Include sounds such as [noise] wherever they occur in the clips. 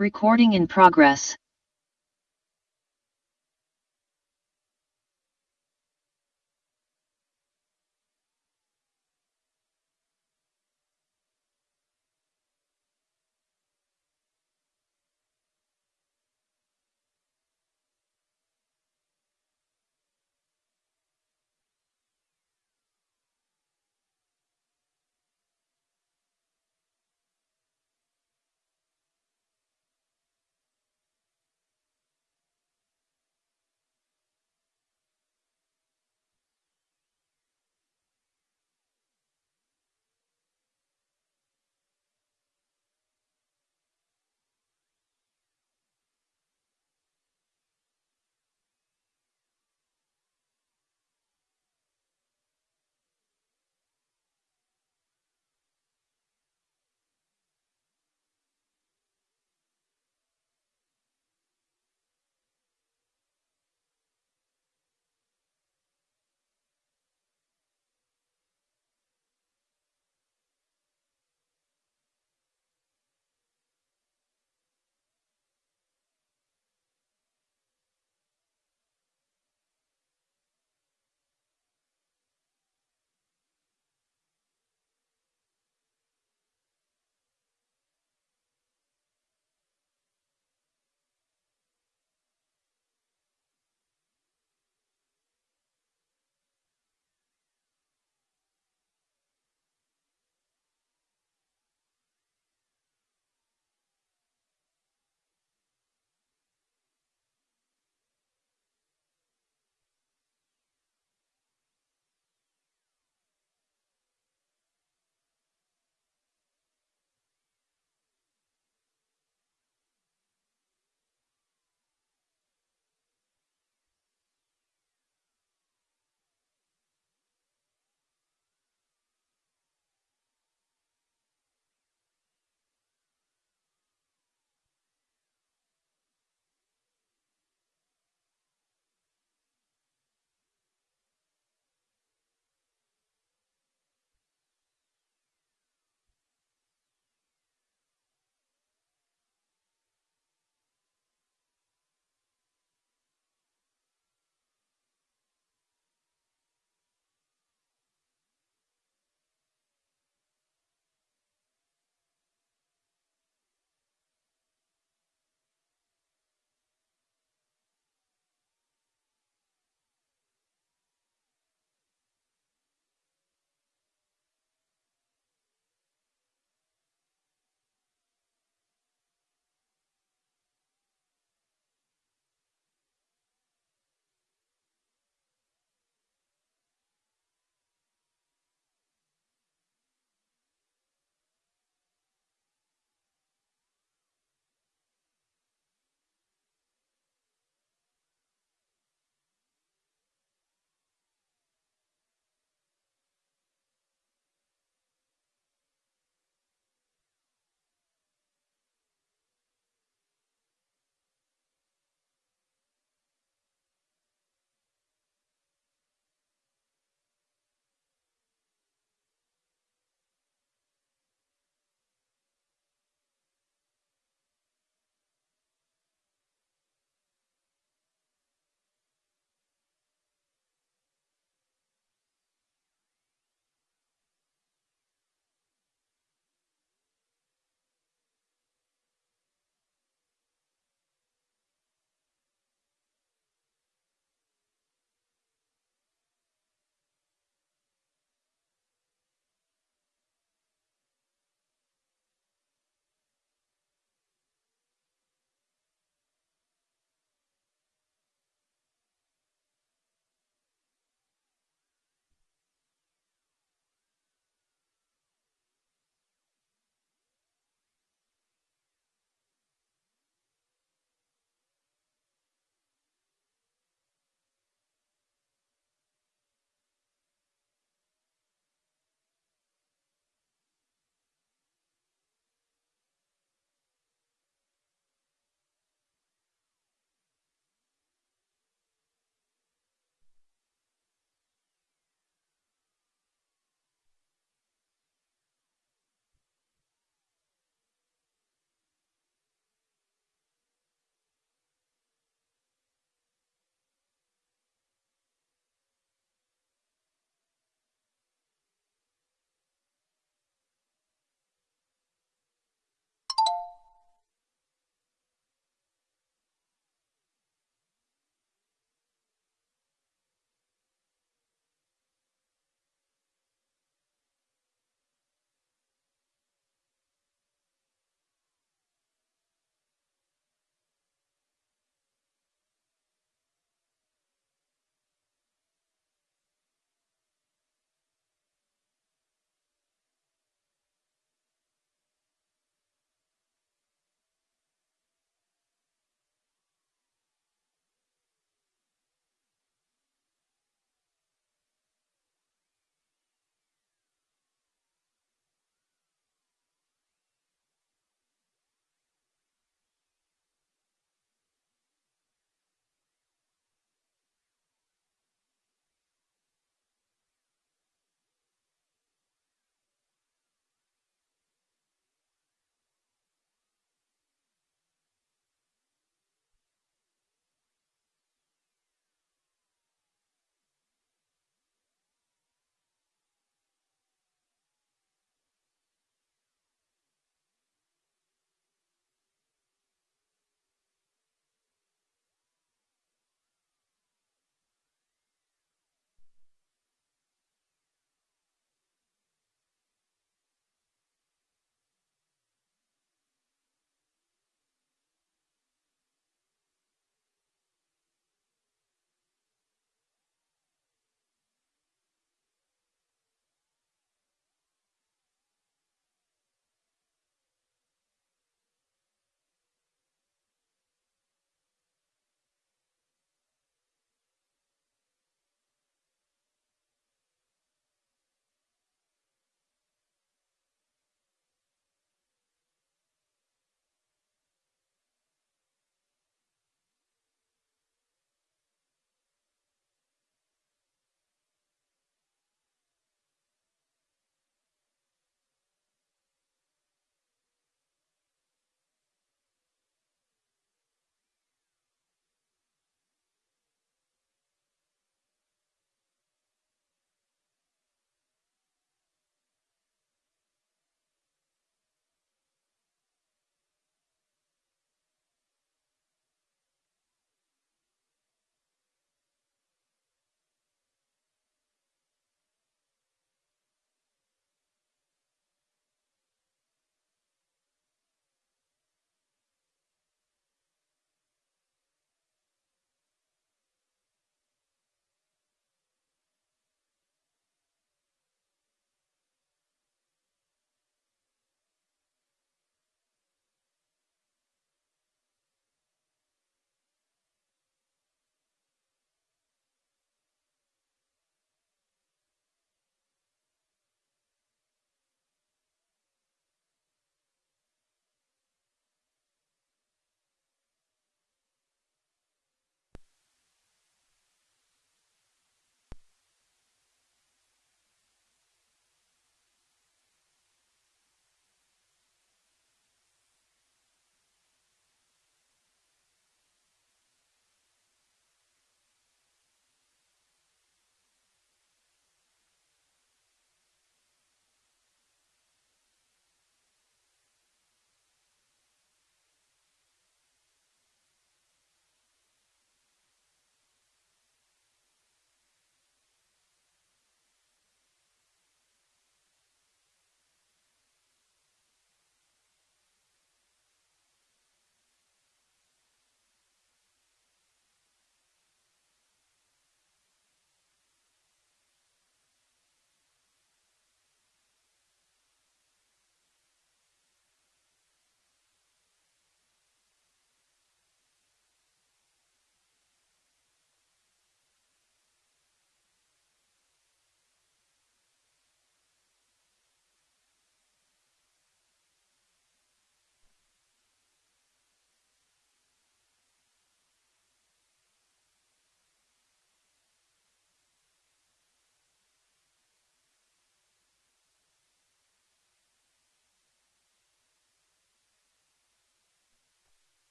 Recording in progress.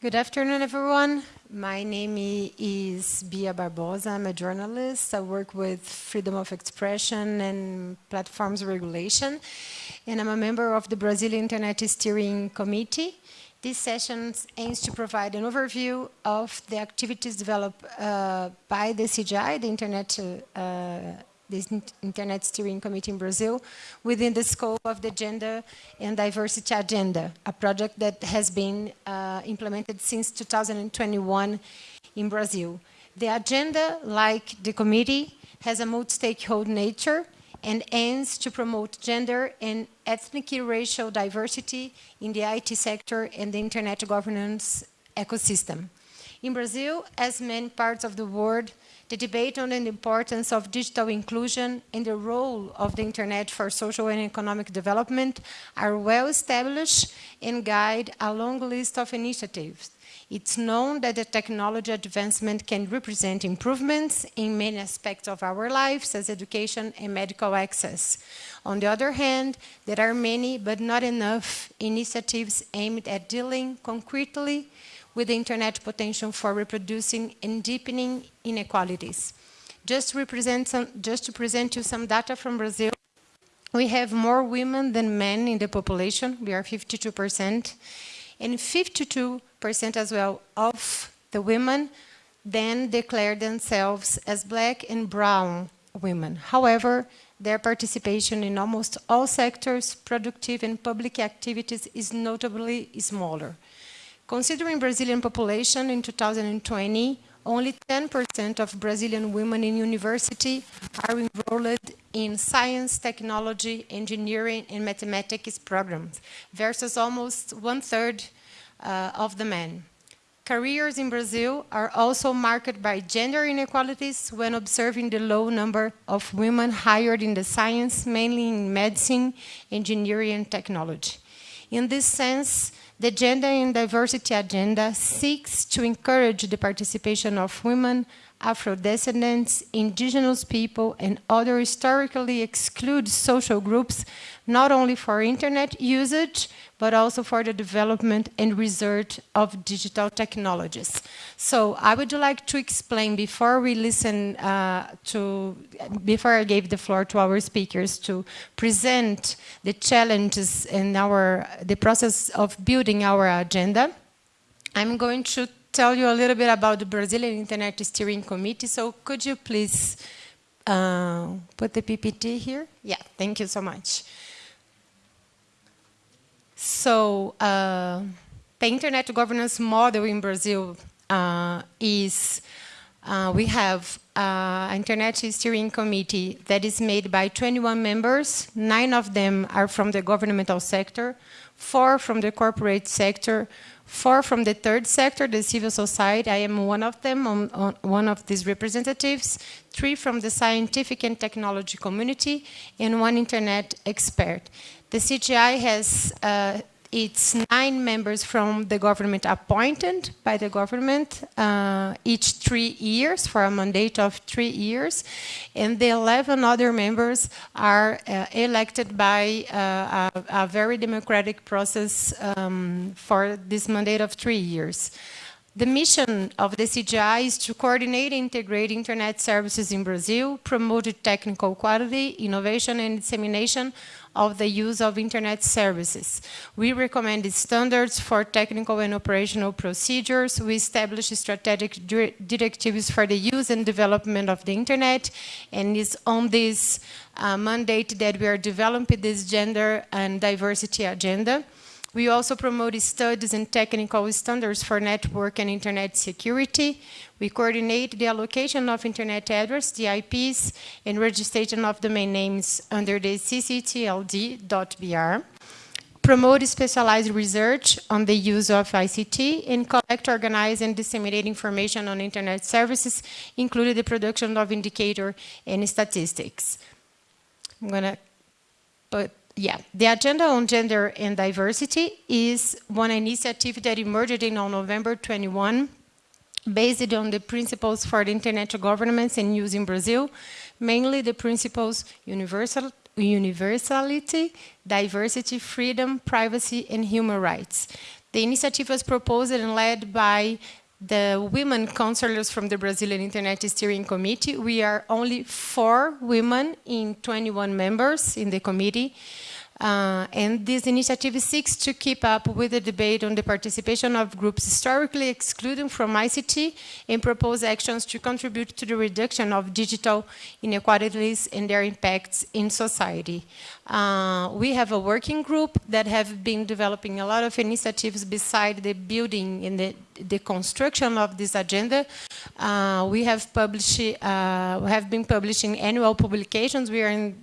Good afternoon, everyone. My name is Bia Barbosa. I'm a journalist. I work with freedom of expression and platforms regulation, and I'm a member of the Brazilian Internet Steering Committee. This session aims to provide an overview of the activities developed uh, by the CGI, the Internet uh, Internet Steering Committee in Brazil within the scope of the Gender and Diversity Agenda, a project that has been uh, implemented since 2021 in Brazil. The agenda, like the committee, has a multi-stakeholder nature and aims to promote gender and ethnic racial diversity in the IT sector and the internet governance ecosystem. In Brazil, as many parts of the world, the debate on the importance of digital inclusion and the role of the internet for social and economic development are well established and guide a long list of initiatives. It's known that the technology advancement can represent improvements in many aspects of our lives such as education and medical access. On the other hand, there are many, but not enough, initiatives aimed at dealing concretely with the internet potential for reproducing and deepening inequalities. Just to, some, just to present you some data from Brazil, we have more women than men in the population. We are 52%. And 52% as well of the women then declare themselves as black and brown women. However, their participation in almost all sectors, productive and public activities is notably smaller. Considering Brazilian population in 2020, only 10% of Brazilian women in university are enrolled in science, technology, engineering, and mathematics programs, versus almost one-third uh, of the men. Careers in Brazil are also marked by gender inequalities when observing the low number of women hired in the science, mainly in medicine, engineering, and technology. In this sense, the Gender and Diversity Agenda seeks to encourage the participation of women, Afro-descendants, indigenous people, and other historically excluded social groups, not only for internet usage, but also for the development and research of digital technologies. So I would like to explain before we listen uh, to, before I gave the floor to our speakers to present the challenges in our, the process of building our agenda. I'm going to tell you a little bit about the Brazilian Internet Steering Committee. So could you please uh, put the PPT here? Yeah, thank you so much. So uh, the internet governance model in Brazil uh, is uh, we have an uh, internet steering committee that is made by 21 members. Nine of them are from the governmental sector, four from the corporate sector, four from the third sector, the civil society. I am one of them, on, on one of these representatives, three from the scientific and technology community, and one internet expert. The CGI has uh, its nine members from the government appointed by the government uh, each three years for a mandate of three years. And the 11 other members are uh, elected by uh, a, a, very democratic process um, for this mandate of three years. The mission of the CGI is to coordinate and integrate internet services in Brazil, promote technical quality, innovation and dissemination of the use of internet services. We recommend standards for technical and operational procedures. We establish strategic directives for the use and development of the internet. And it's on this uh, mandate that we are developing this gender and diversity agenda. We also promote studies and technical standards for network and internet security. We coordinate the allocation of internet address, the IPs, and registration of domain names under the cctld.br promote specialized research on the use of ICT, and collect, organize, and disseminate information on internet services, including the production of indicator and statistics. I'm gonna put yeah, the Agenda on Gender and Diversity is one initiative that emerged in November 21 based on the principles for the internet governance and use in Brazil, mainly the principles universal, universality, diversity, freedom, privacy, and human rights. The initiative was proposed and led by the women counselors from the Brazilian Internet Steering Committee. We are only four women in 21 members in the committee. Uh, and this initiative seeks to keep up with the debate on the participation of groups historically excluded from ICT and propose actions to contribute to the reduction of digital inequalities and their impacts in society. Uh, we have a working group that have been developing a lot of initiatives beside the building and the, the construction of this agenda. Uh, we have published, uh, have been publishing annual publications. We are in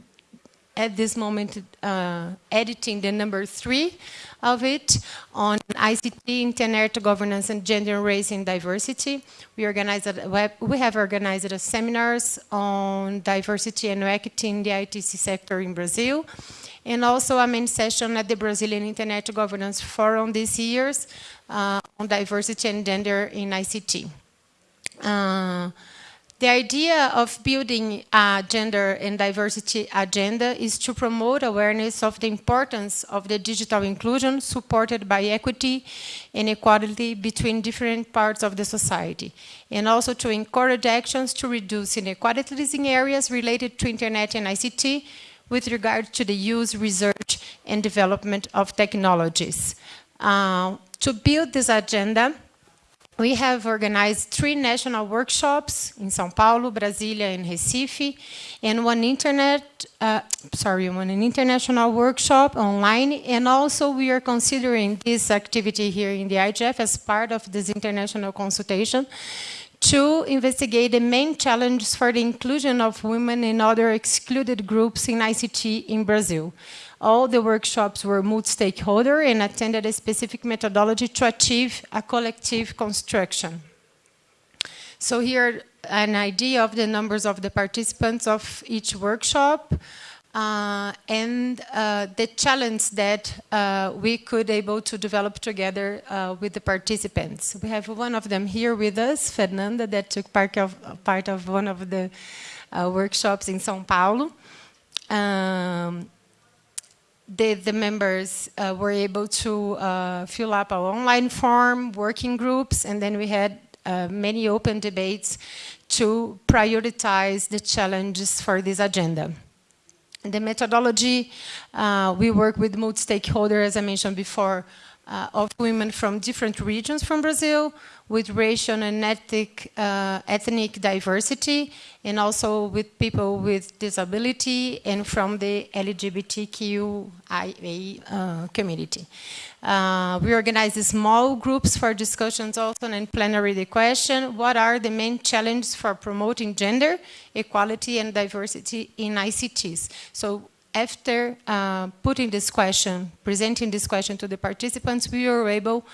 at this moment uh, editing the number three of it on ICT, internet governance, and gender, race, and diversity. We, organized a, we have organized a seminars on diversity and equity in the ITC sector in Brazil, and also a main session at the Brazilian Internet Governance Forum this year uh, on diversity and gender in ICT. Uh, the idea of building a gender and diversity agenda is to promote awareness of the importance of the digital inclusion supported by equity and equality between different parts of the society, and also to encourage actions to reduce inequalities in areas related to Internet and ICT with regard to the use, research, and development of technologies. Uh, to build this agenda, we have organized three national workshops in São Paulo, Brasilia, and Recife, and one internet, uh, sorry, one an international workshop online, and also we are considering this activity here in the IGF as part of this international consultation to investigate the main challenges for the inclusion of women and other excluded groups in ICT in Brazil. All the workshops were multi-stakeholder and attended a specific methodology to achieve a collective construction. So here, an idea of the numbers of the participants of each workshop uh, and uh, the challenge that uh, we could able to develop together uh, with the participants. We have one of them here with us, Fernanda, that took part of, part of one of the uh, workshops in São Paulo. Um, the, the members uh, were able to uh, fill up our online form, working groups, and then we had uh, many open debates to prioritize the challenges for this agenda. The methodology, uh, we work with multi-stakeholders, as I mentioned before, uh, of women from different regions from Brazil with racial and ethnic, uh, ethnic diversity and also with people with disability and from the LGBTQIA uh, community. Uh, we organize small groups for discussions also and plenary the question, what are the main challenges for promoting gender, equality and diversity in ICTs? So after uh, putting this question, presenting this question to the participants, we were able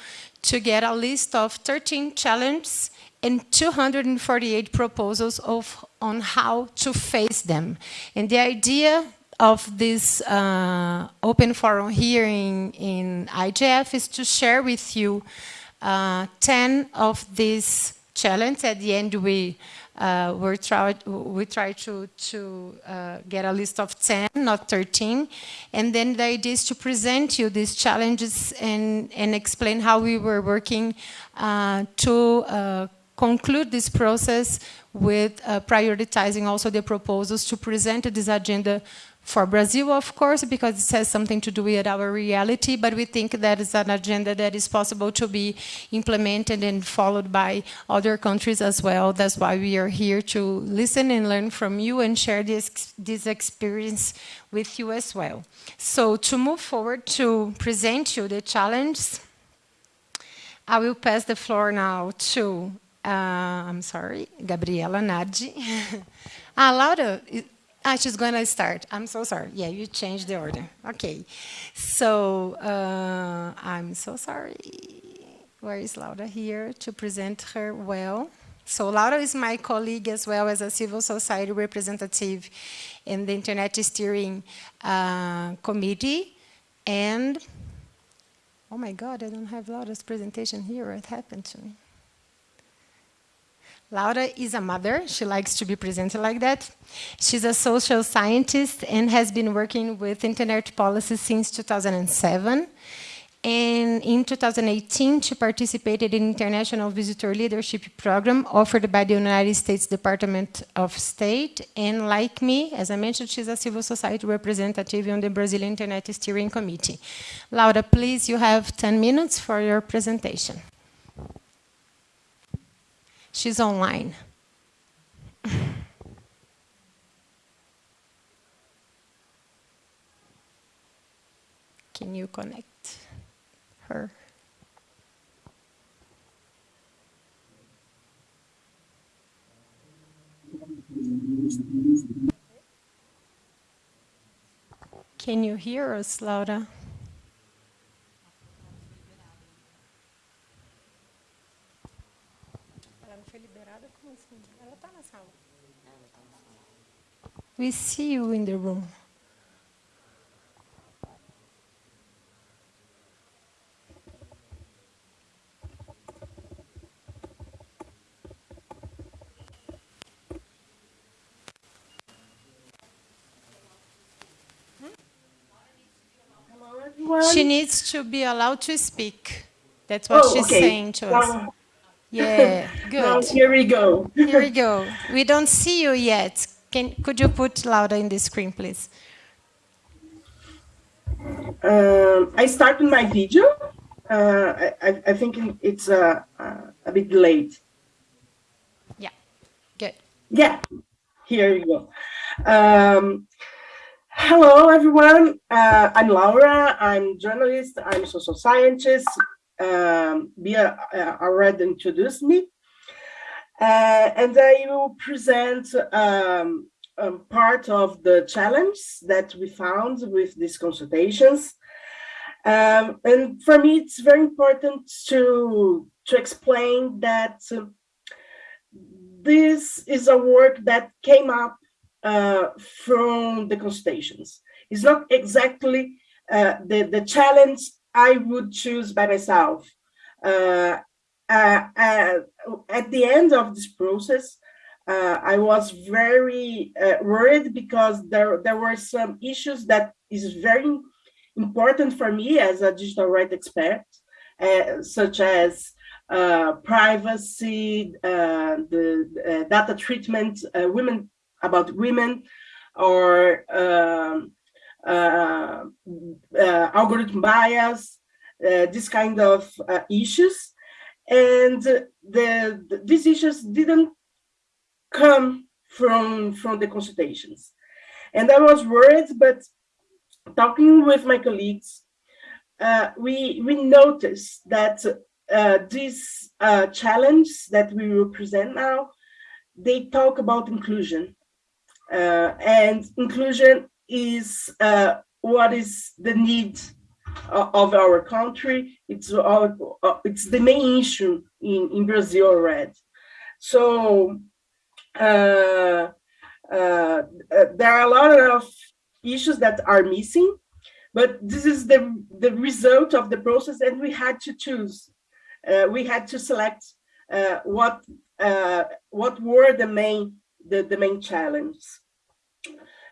to get a list of 13 challenges and 248 proposals of, on how to face them. And the idea of this uh, open forum here in, in IGF is to share with you uh, 10 of these challenges. At the end, we uh, we try, we try to, to uh, get a list of 10, not 13. And then the idea is to present you these challenges and, and explain how we were working uh, to uh, conclude this process with uh, prioritizing also the proposals to present this agenda for Brazil, of course, because it has something to do with our reality, but we think that is an agenda that is possible to be implemented and followed by other countries as well. That's why we are here to listen and learn from you and share this, this experience with you as well. So to move forward to present you the challenge, I will pass the floor now to, uh, I'm sorry, Gabriela Nardi. ah, Laura, [laughs] Ah, she's going to start. I'm so sorry. Yeah, you changed the order. Okay. So uh, I'm so sorry. Where is Laura here to present her well? So Laura is my colleague as well as a civil society representative in the Internet Steering uh, Committee. And, oh my God, I don't have Laura's presentation here. What happened to me? Laura is a mother. She likes to be presented like that. She's a social scientist and has been working with internet policy since 2007. And in 2018, she participated in International Visitor Leadership Program offered by the United States Department of State. And like me, as I mentioned, she's a civil society representative on the Brazilian Internet Steering Committee. Laura, please, you have 10 minutes for your presentation. She's online. [laughs] Can you connect her? Can you hear us, Laura? We see you in the room. She needs to be allowed to speak. That's what Oh, she's okay. saying to us. Now- Yeah, [laughs] now good. here we go. Here we go. We don't see you yet. Can, could you put Laura in the screen, please? Um, I started my video. Uh, I, I- think it's uh, uh, a bit late. Yeah, good. Yeah, here you go. Um, hello, everyone. Uh, I'm Laura. I'm journalist. I'm social scientist. Um, Bia uh, already introduced me. Uh, and I will present um, um, part of the challenge that we found with these consultations. Um, and for me, it's very important to, to explain that uh, this is a work that came up uh, from the consultations. It's not exactly uh, the, the challenge I would choose by myself. Uh, at the end of this process, uh, I was very uh, worried because there, there were some issues that is very important for me as a digital rights expert, uh, such as uh, privacy, uh, the uh, data treatment, uh, women about women, or um, uh, uh, algorithm bias, uh, this kind of uh, issues. And the, the, these issues didn't come from, from the consultations. And I was worried, but talking with my colleagues, uh, we, we noticed that uh, this uh, challenge that we will present now, they talk about inclusion. Uh, and inclusion is uh, what is the need of our country. It's, our, uh, it's the main issue in, in Brazil already. So uh, uh, there are a lot of issues that are missing, but this is the, the result of the process and we had to choose. Uh, we had to select uh, what uh, what were the main the, the main challenges.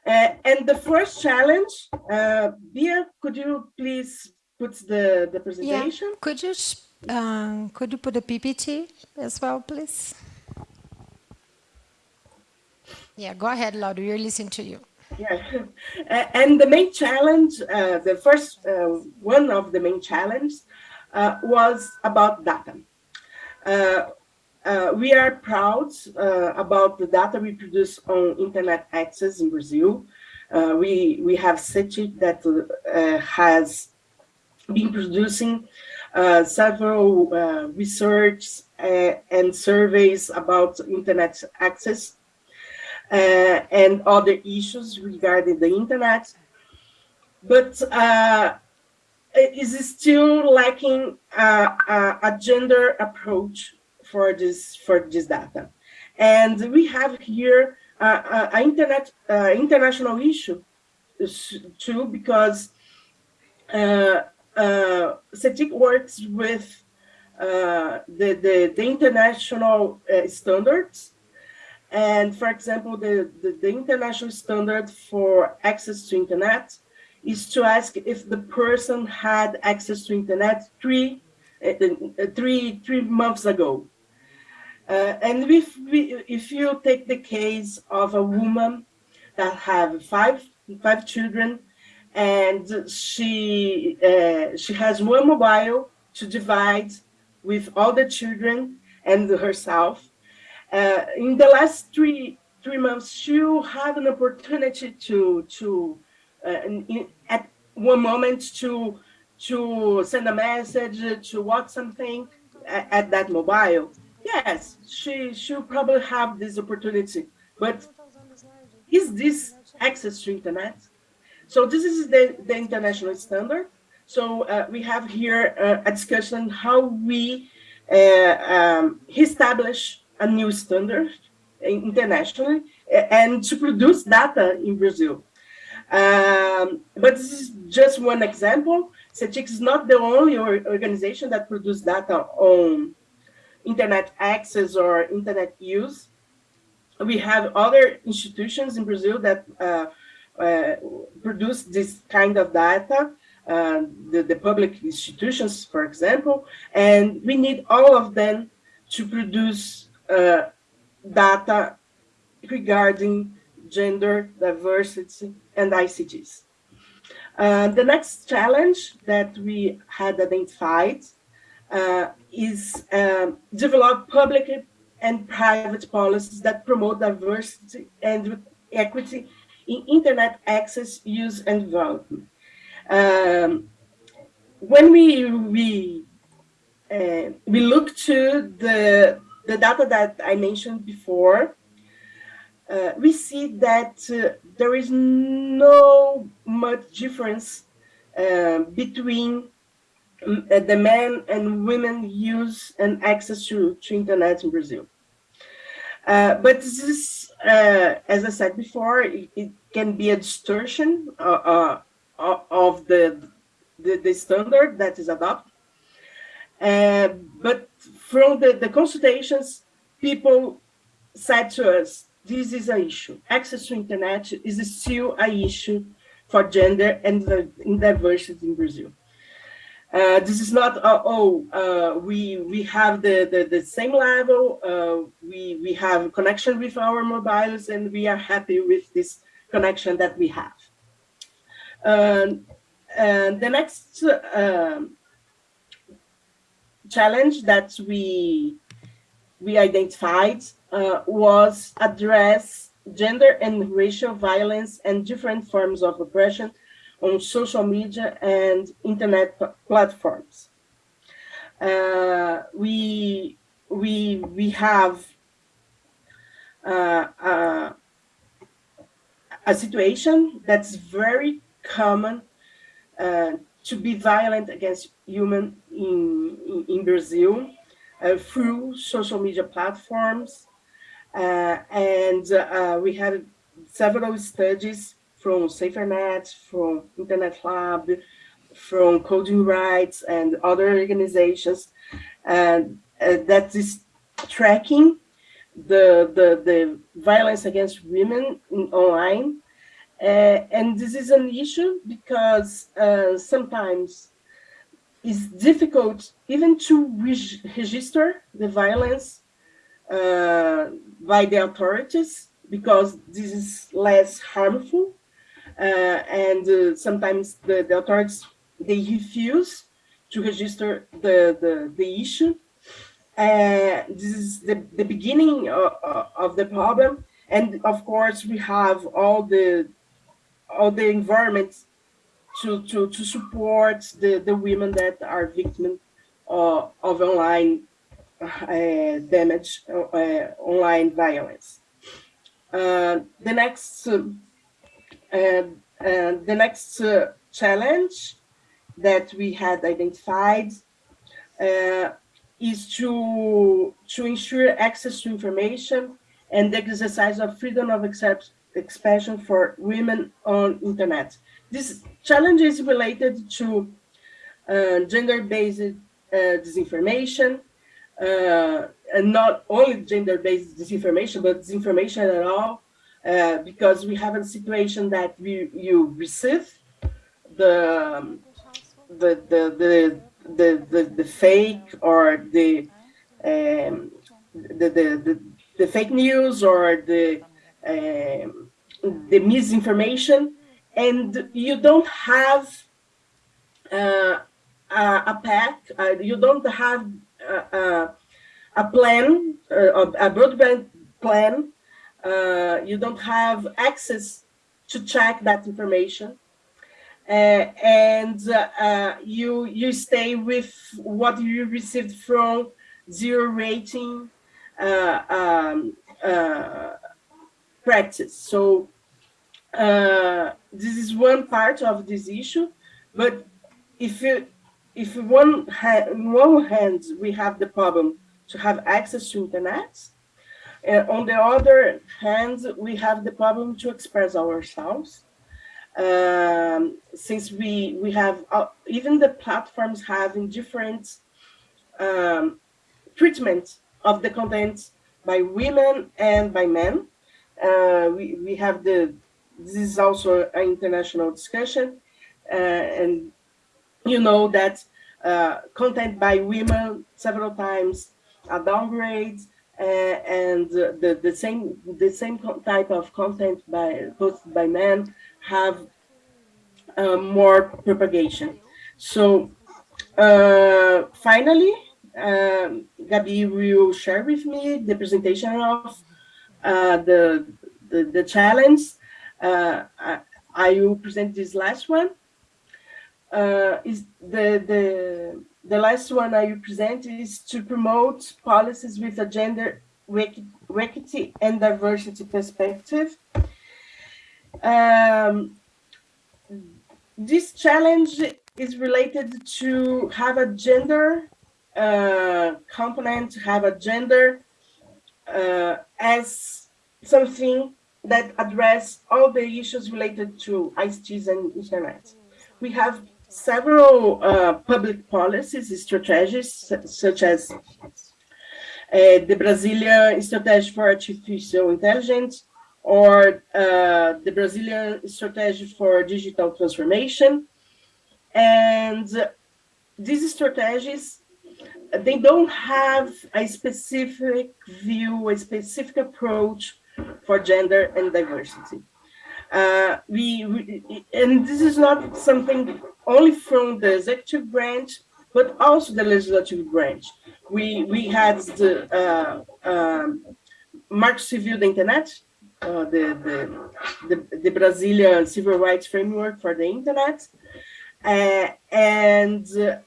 Uh, and the first challenge, uh, Bia, could you please put the, the presentation? Yeah. Could you um, could you put a PPT as well, please? Yeah, go ahead, Laura. We're listening to you. Yeah, [laughs] Uh, and the main challenge, uh, the first uh, one of the main challenges uh, was about data. Uh, we are proud uh, about the data we produce on internet access in Brazil. Uh, we, we have CETIC that uh, has been producing uh, several uh, research and surveys about internet access and other issues regarding the internet. But it is still lacking a, a gender approach for this for this data. And we have here uh, an internet uh, international issue too, because uh, uh, CETIC works with uh, the, the, the, international uh, standards. And for example, the, the, the, international standard for access to internet is to ask if the person had access to internet three, uh, uh three, three months ago. Uh, and if, we, if you take the case of a woman that have five, five children and she, uh, she has one mobile to divide with all the children and herself. Uh, in the last three three months, she had an opportunity to to uh, in, at one moment to to send a message, to watch something at, at that mobile. Yes, she should probably have this opportunity, but is this access to internet? So this is the, the international standard. So uh, we have here uh, a discussion how we uh, um, establish a new standard internationally and to produce data in Brazil. Um, but this is just one example. CETIC is not the only organization that produces data on internet access or internet use. We have other institutions in Brazil that uh, uh, produce this kind of data, uh, the, the public institutions, for example, and we need all of them to produce uh, data regarding gender, diversity, and ICTs. Uh, the next challenge that we had identified uh, is um, develop public and private policies that promote diversity and equity in internet access, use, and development. Um, when we we uh, we look to the the data that I mentioned before, uh, we see that uh, there is no much difference uh, between the men and women use and access to, to internet in Brazil. Uh, but this is, uh, as I said before, it, it can be a distortion uh, uh of the, the, the, standard that is adopted. Uh, but from the, the consultations, people said to us, this is an issue. Access to internet is still an issue for gender and diversity in Brazil. Uh, this is not uh, oh uh, we we have the the, the same level. Uh, we we have connection with our mobiles and we are happy with this connection that we have. Um, and the next um, challenge that we we identified uh, was address gender and racial violence and different forms of oppression on social media and internet platforms. Uh, we we we have uh, uh, a situation that's very common uh, to be violent against human in, in, in Brazil uh, through social media platforms. And we had several studies from SaferNet, from Internet Lab, from Coding Rights and other organizations and uh, that is tracking the, the, the violence against women in online. Uh, and this is an issue because uh, sometimes it's difficult even to re register the violence uh, by the authorities because this is less harmful and uh, sometimes the, the authorities they refuse to register the the, the issue. Uh, this is the, the beginning of, of the problem, and of course we have all the all the environment to to to support the the women that are victims uh, of online uh, damage, uh, online violence. the next the next uh, challenge that we had identified uh, is to, to ensure access to information and the exercise of freedom of expression for women on internet. This challenge is related to uh, gender-based uh, disinformation, uh, and not only gender-based disinformation, but disinformation at all, uh, because we have a situation that we, you receive the, um, the, the, the, the, the, the fake or the, um, the, the, the, the, fake news or the, um, the misinformation, and you don't have uh, a, pack, uh, you don't have a, a plan, uh, a broadband plan, uh, you don't have access to check that information. Uh, and uh, you you stay with what you received from zero rating uh, um, uh, practice. So this is one part of this issue, but if you if one on one hand we have the problem to have access to internet, and on the other hand we have the problem to express ourselves. Um, since we we have uh, even the platforms having different um, treatment of the content by women and by men. Uh, we we have the this is also an international discussion, uh, and you know that uh, content by women several times are downgrades uh, and the, the same the same type of content by posted by men have uh, more propagation. So uh, finally, um, Gabi will share with me the presentation of uh, the, the, the challenge. Uh, I, I will present this last one uh, is the, the, the last one I present is to promote policies with a gender equity and diversity perspective. Um, this challenge is related to have a gender uh, component, have a gender uh, as something that address all the issues related to ICTs and internet. We have several uh, public policies strategies, such as uh, the Brazilian Strategy for Artificial Intelligence, or uh, the Brazilian Strategy for Digital Transformation. And these strategies, they don't have a specific view, a specific approach for gender and diversity. Uh, we, we, and this is not something only from the executive branch, but also the legislative branch. We we had the uh, um, Marco Civil Internet, uh, the, the, the the Brazilian civil rights framework for the internet, uh, and uh,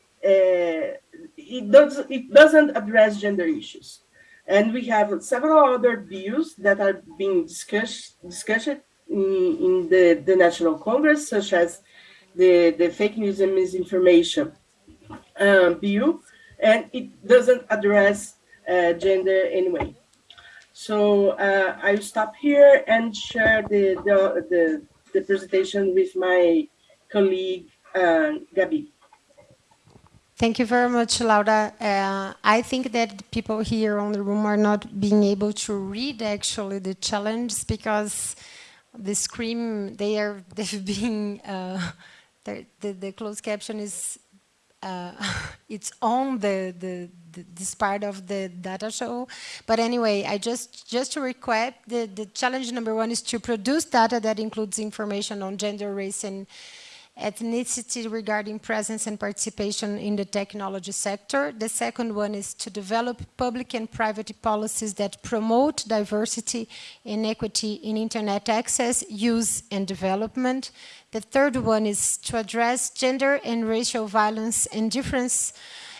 it does it doesn't address gender issues. And we have several other bills that are being discussed discussed in, in the, the National Congress, such as the, the fake news and misinformation um, bill, and it doesn't address uh, gender anyway. So uh, I'll stop here and share the, the, the, the presentation with my colleague, uh, Gabi. Thank you very much, Laura. Uh, I think that people here on the room are not being able to read actually the challenge because the screen they are [laughs] they've been uh, the, the closed caption is uh, [laughs] it's on the, the, the, this part of the data show. But anyway, I just just to recap, the, the challenge number one is to produce data that includes information on gender, race, and ethnicity regarding presence and participation in the technology sector. The second one is to develop public and private policies that promote diversity and equity in internet access, use, and development. The third one is to address gender and racial violence and difference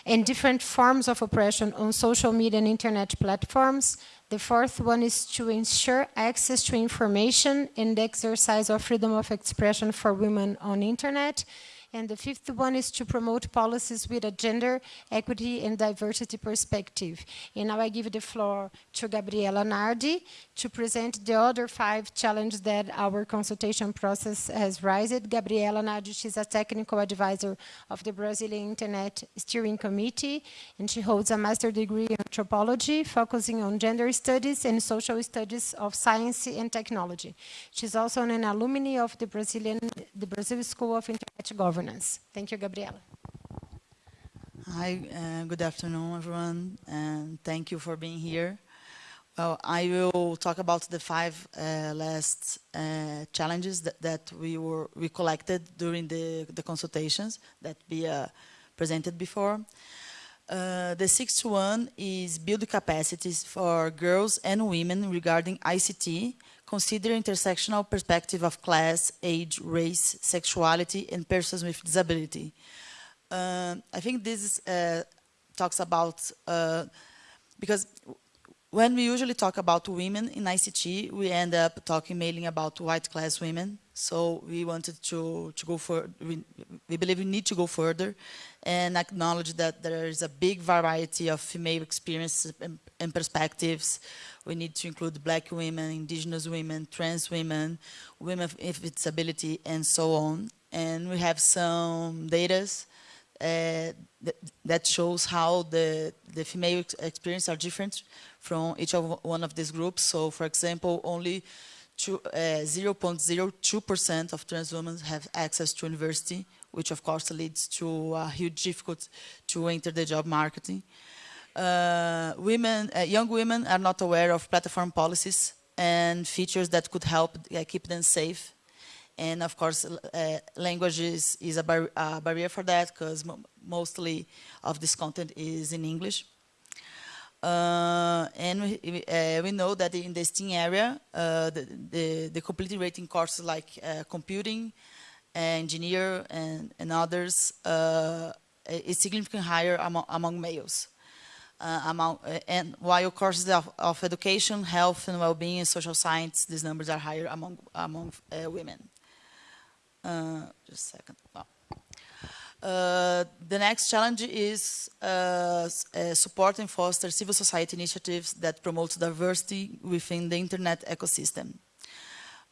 and different forms of oppression on social media and internet platforms. The fourth one is to ensure access to information and exercise of freedom of expression for women on internet. And the fifth one is to promote policies with a gender, equity, and diversity perspective. And now I give the floor to Gabriela Nardy to present the other five challenges that our consultation process has raised. Gabriela Nardy, she's a technical advisor of the Brazilian Internet Steering Committee, and she holds a master's degree in anthropology, focusing on gender studies and social studies of science and technology. She's also an alumni of the Brazilian, the Brazil School of Internet Governance. Thank you, Gabriela. Hi, uh, good afternoon, everyone, and thank you for being here. Well, I will talk about the five uh, last uh, challenges that, that, we were we collected during the, the consultations that we uh, presented before. Uh, the sixth one is build capacities for girls and women regarding ICT, consider intersectional perspective of class, age, race, sexuality, and persons with disability. Uh, I think this uh, talks about, because when we usually talk about women in ICT, we end up talking mainly about white class women. So we wanted to, to go for, we, we believe we need to go further and acknowledge that there is a big variety of female experiences and, and perspectives. We need to include black women, indigenous women, trans women, women with disability, and so on. And we have some data uh, that, shows how the, the female experience are different from each of one of these groups. So, for example, only 0.02% uh, of trans women have access to university, which of course leads to a huge difficulty to enter the job marketing. Uh, women, uh, young women are not aware of platform policies and features that could help uh, keep them safe. And of course, language is, is a, bar barrier for that because mostly of this content is in English. Uh, and we, uh, we, know that in the STEAM area, uh, the, the, the, rating courses like computing, engineer, and, and others is significantly higher among, among males. Uh, among, and while courses of, of, education, health and well-being, and social science, these numbers are higher among, among women. just a second. Uh, the next challenge is uh, uh, support and foster civil society initiatives that promote diversity within the internet ecosystem.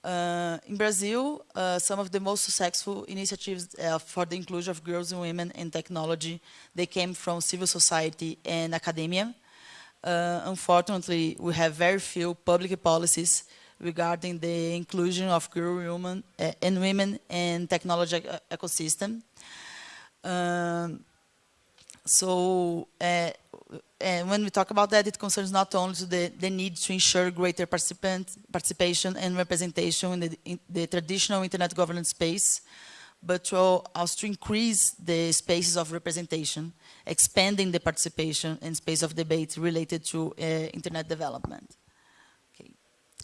Uh, in Brazil, uh, some of the most successful initiatives for the inclusion of girls and women in technology, they came from civil society and academia. unfortunately, we have very few public policies regarding the inclusion of girls women, and women in technology ecosystem. Um, so uh, and when we talk about that, it concerns not only the, the need to ensure greater participant, participation and representation in the, in the, traditional internet governance space, but to also to increase the spaces of representation, expanding the participation and space of debate related to uh, internet development. Okay.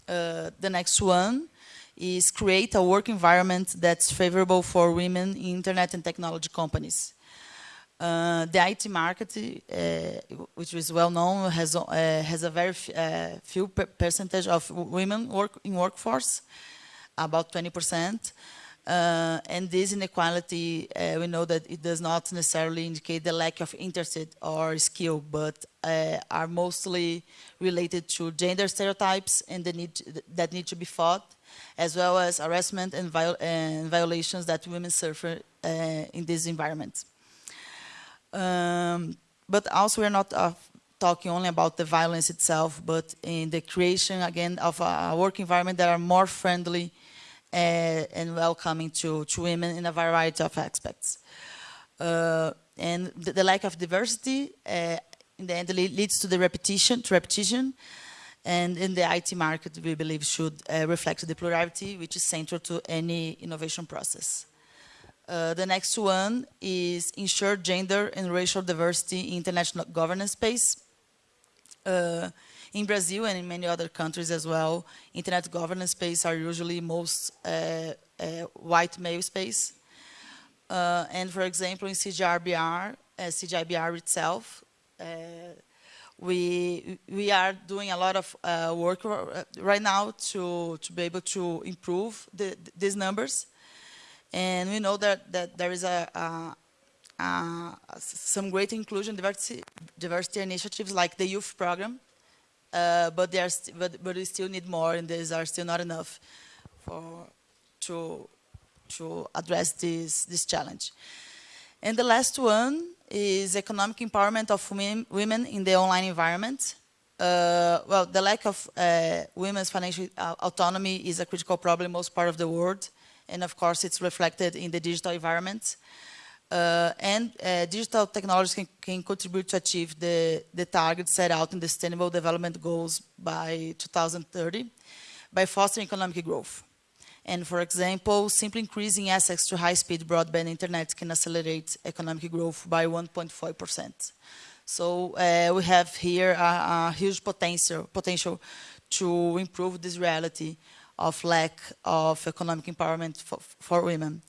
Uh, the next one is create a work environment that's favorable for women in internet and technology companies. Uh, the IT market, uh, which is well known, has uh, has a very uh, few per percentage of women work in workforce, about 20 percent. Uh, and this inequality, uh, we know that it does not necessarily indicate the lack of interest or skill, but are mostly related to gender stereotypes and the need to, that need to be fought as well as harassment and, viol and violations that women suffer in this environment. Um, but also we're not uh, talking only about the violence itself, but in the creation, again, of a work environment that are more friendly uh, and welcoming to, to women in a variety of aspects. Uh, and the, the, lack of diversity uh, in the end leads to the repetition, to repetition, and in the IT market, we believe should uh, reflect the plurality, which is central to any innovation process. Uh, the next one is ensure gender and racial diversity in international governance space. Uh, in Brazil and in many other countries as well, internet governance space are usually most uh, uh white male space. Uh, and for example, in CGIBR, uh, CGIBR itself, we we are doing a lot of work right now to to be able to improve the, these numbers And we know that, that there is a, a, some great inclusion diversity, diversity initiatives like the youth program, uh, but, they are but, but we still need more and these are still not enough for, to, to address this, this challenge. And the last one is economic empowerment of women in the online environment. Uh, well, the lack of uh, women's financial uh, autonomy is a critical problem most part of the world. And of course, it's reflected in the digital environment. Uh, and uh, digital technologies can, can, contribute to achieve the, the set out in the Sustainable Development Goals by 2030 by fostering economic growth. And for example, simply increasing access to high-speed broadband internet can accelerate economic growth by 1.5%. So uh, we have here a, a, huge potential, potential to improve this reality of lack of economic empowerment for, for women.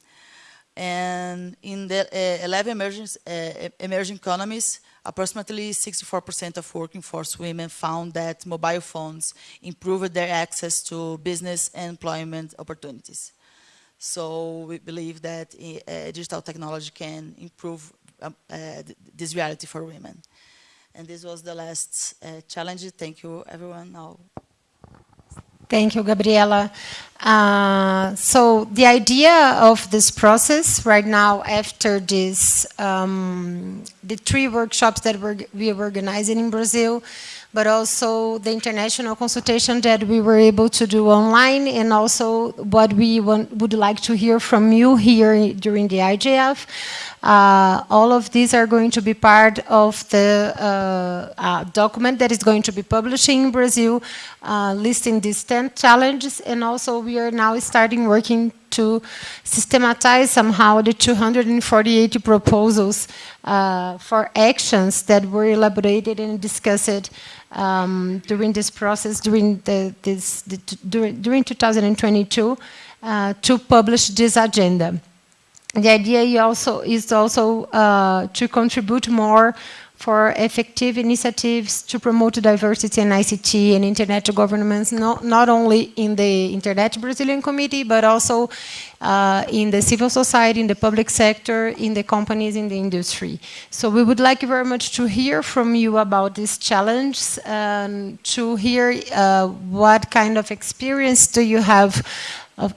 And in the uh, 11 emerging, uh, emerging economies, approximately 64% of working force women found that mobile phones improved their access to business and employment opportunities. So we believe that uh, digital technology can improve um, uh, this reality for women. And this was the last uh, challenge. Thank you, everyone. Now. Thank you, Gabriela. Uh, so the idea of this process right now, after this, um, the three workshops that we're, we are organizing in Brazil, but also the international consultation that we were able to do online and also what we want, would like to hear from you here during the IGF. Uh, all of these are going to be part of the uh, uh, document that is going to be published in Brazil, listing these 10 challenges, and also we are now starting working to systematize somehow the 248 proposals uh, for actions that were elaborated and discussed um, during this process, during, the, this, the, during, during 2022, uh, to publish this agenda. The idea also is also uh, to contribute more for effective initiatives to promote diversity in ICT and internet governance, not, not only in the Internet Brazilian Committee, but also uh, in the civil society, in the public sector, in the companies, in the industry. So we would like very much to hear from you about this challenge, and to hear uh, what kind of experience do you have of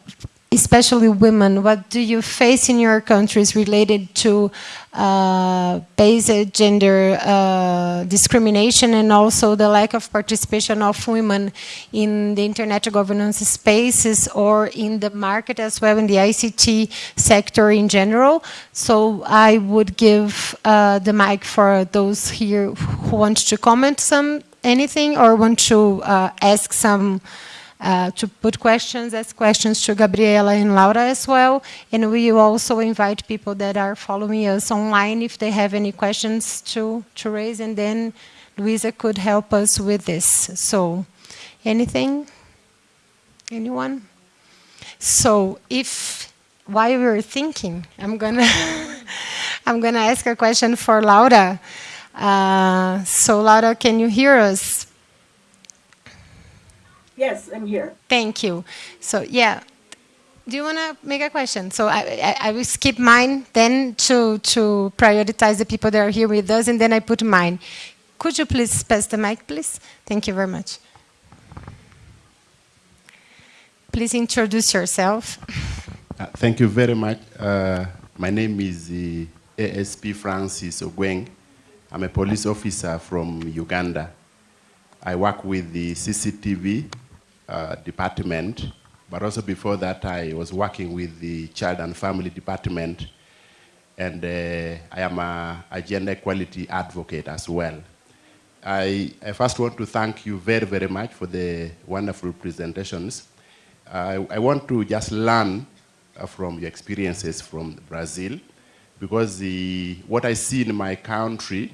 especially women, what do you face in your countries related to uh, basic gender uh, discrimination and also the lack of participation of women in the internet governance spaces or in the market as well in the ICT sector in general. So I would give uh, the mic for those here who want to comment some anything or want to uh, ask some uh, to put questions, ask questions to Gabriela and Laura as well. And we also invite people that are following us online if they have any questions to, to raise. And then Luisa could help us with this. So anything? Anyone? So if while we were thinking, I'm gonna [laughs] I'm gonna ask a question for Laura. Uh, so Laura, can you hear us? Yes, I'm here. Thank you. So yeah, do you want to make a question? So I, I, I, will skip mine then to, to prioritize the people that are here with us, and then I put mine. Could you please pass the mic, please? Thank you very much. Please introduce yourself. Uh, thank you very much. Uh, my name is uh, ASP Francis Ogweng. I'm a police officer from Uganda. I work with the CCTV uh, department, but also before that I was working with the Child and Family Department, and uh, I am a, a, gender equality advocate as well. I, I, first want to thank you very, very much for the wonderful presentations. I, I want to just learn uh, from your experiences from Brazil, because the, what I see in my country,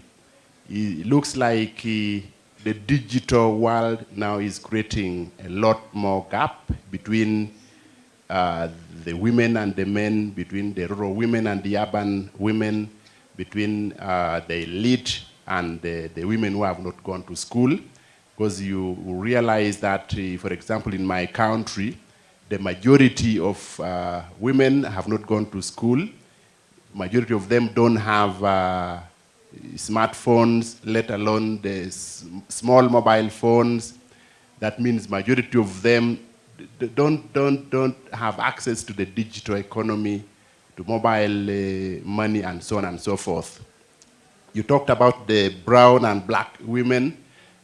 it looks like uh, the digital world now is creating a lot more gap between uh, the women and the men, between the rural women and the urban women, between uh, the elite and the, the, women who have not gone to school. Because you realize that, uh, for example, in my country, the majority of uh, women have not gone to school. Majority of them don't have uh, smartphones, let alone the small mobile phones. That means majority of them don't, don't, don't have access to the digital economy, to mobile uh, money and so on and so forth. You talked about the brown and black women,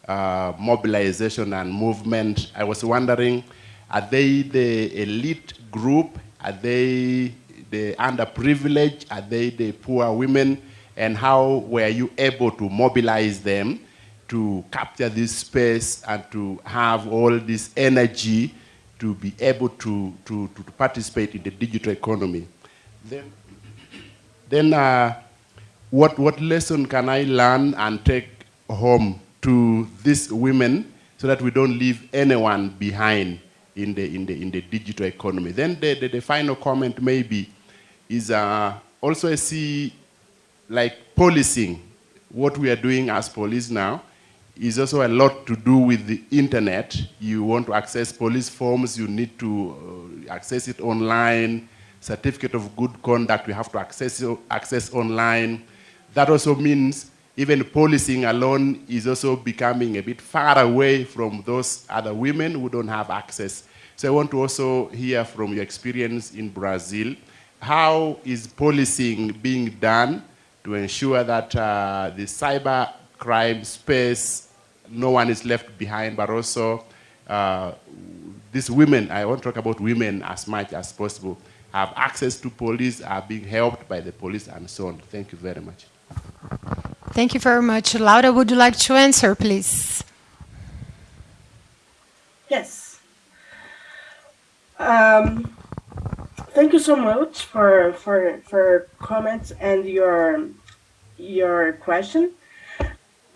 uh, mobilization and movement. I was wondering, are they the elite group? Are they the underprivileged? Are they the poor women? And how were you able to mobilize them to capture this space and to have all this energy to be able to, to, to participate in the digital economy? Then, then uh, what, what lesson can I learn and take home to these women so that we don't leave anyone behind in the, in the, in the digital economy. Then the, the, the final comment maybe is uh, also I see like policing, what we are doing as police now is also a lot to do with the internet. You want to access police forms, you need to uh, access it online, certificate of good conduct, you have to access, access online. That also means even policing alone is also becoming a bit far away from those other women who don't have access. So I want to also hear from your experience in Brazil. How is policing being done to ensure that uh, the cyber crime space, no one is left behind, but also uh, these women, I want to talk about women as much as possible, have access to police, are being helped by the police and so on. Thank you very much. Thank you very much. Laura, would you like to answer, please? Yes. Um, thank you so much for for for comments and your your question.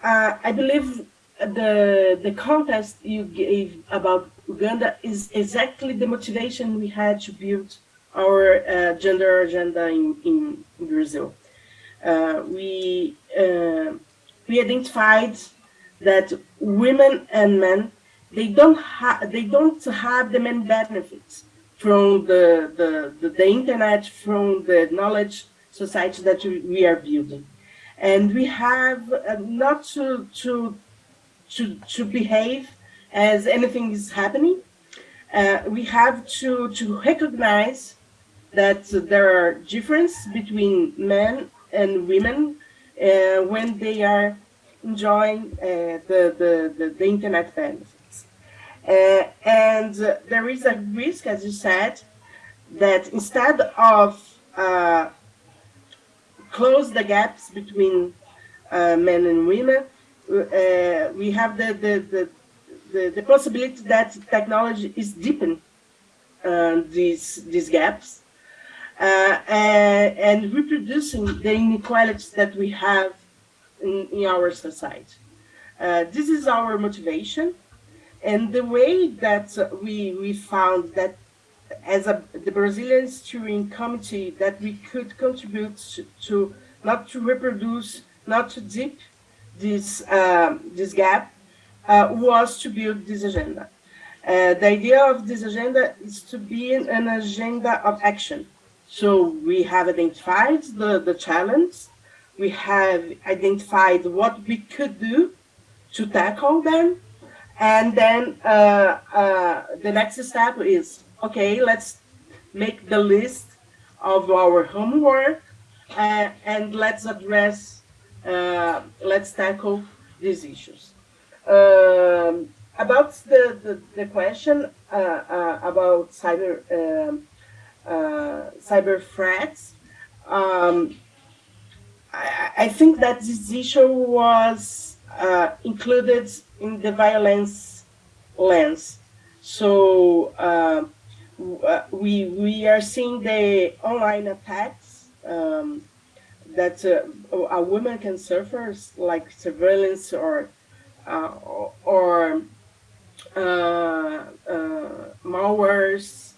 Uh, I believe the the context you gave about Uganda is exactly the motivation we had to build our uh, gender agenda in, in Brazil. Uh, we uh, we identified that women and men they don't have they don't have the main benefits from the, the, the, the, internet, from the knowledge society that we are building. And we have uh, not to, to, to, to behave as anything is happening. Uh, we have to, to recognize that there are differences between men and women uh, when they are enjoying uh, the, the, the, the, internet benefits. Uh, and there is a risk, as you said, that instead of uh, close the gaps between uh, men and women, uh, we have the, the, the, the, possibility that technology is deepen these, these gaps uh, and, and, reproducing the inequalities that we have in, in our society. Uh, this is our motivation. And the way that we, we found that as a, the Brazilian steering committee that we could contribute to, not to reproduce, not to deep this, um, this gap, uh, was to build this agenda. Uh, the idea of this agenda is to be an agenda of action so we have identified the, the challenge. We have identified what we could do to tackle them. And then uh, uh, the next step is, okay, let's make the list of our homework uh, and let's address, uh, let's tackle these issues. Um, about the, the, the question uh, uh, about cyber um, cyber threats. Um, I, I, think that this issue was included in the violence lens. So uh, we we are seeing the online attacks um, that uh, a woman can suffer, like surveillance or uh, or uh, malwares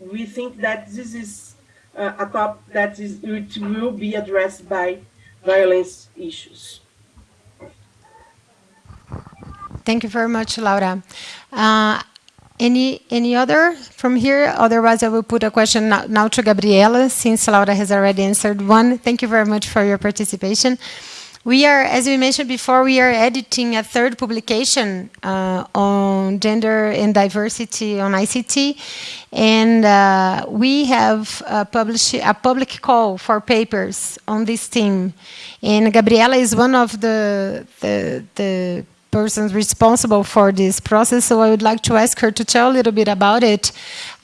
we think that this is uh, a topic that is, it will be addressed by violence issues. Thank you very much, Laura. Uh, Any, any other from here? Otherwise, I will put a question now, now to Gabriela, since Laura has already answered one. Thank you very much for your participation. We are, as we mentioned before, we are editing a third publication uh, on gender and diversity on ICT. And uh, we have uh, published a public call for papers on this theme. And Gabriela is one of the, the, the persons responsible for this process. So I would like to ask her to tell a little bit about it,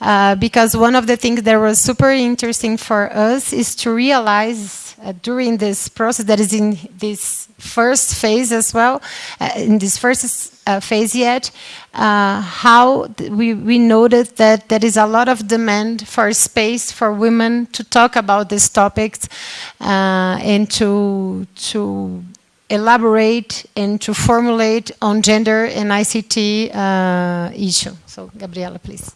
uh, because one of the things that was super interesting for us is to realize uh, during this process that is in this first phase as well, uh, in this first uh, phase yet, uh, how we, we noted that there is a lot of demand for space for women to talk about these topics uh, and to, to elaborate and to formulate on gender and ICT uh, issue. So, Gabriela, please.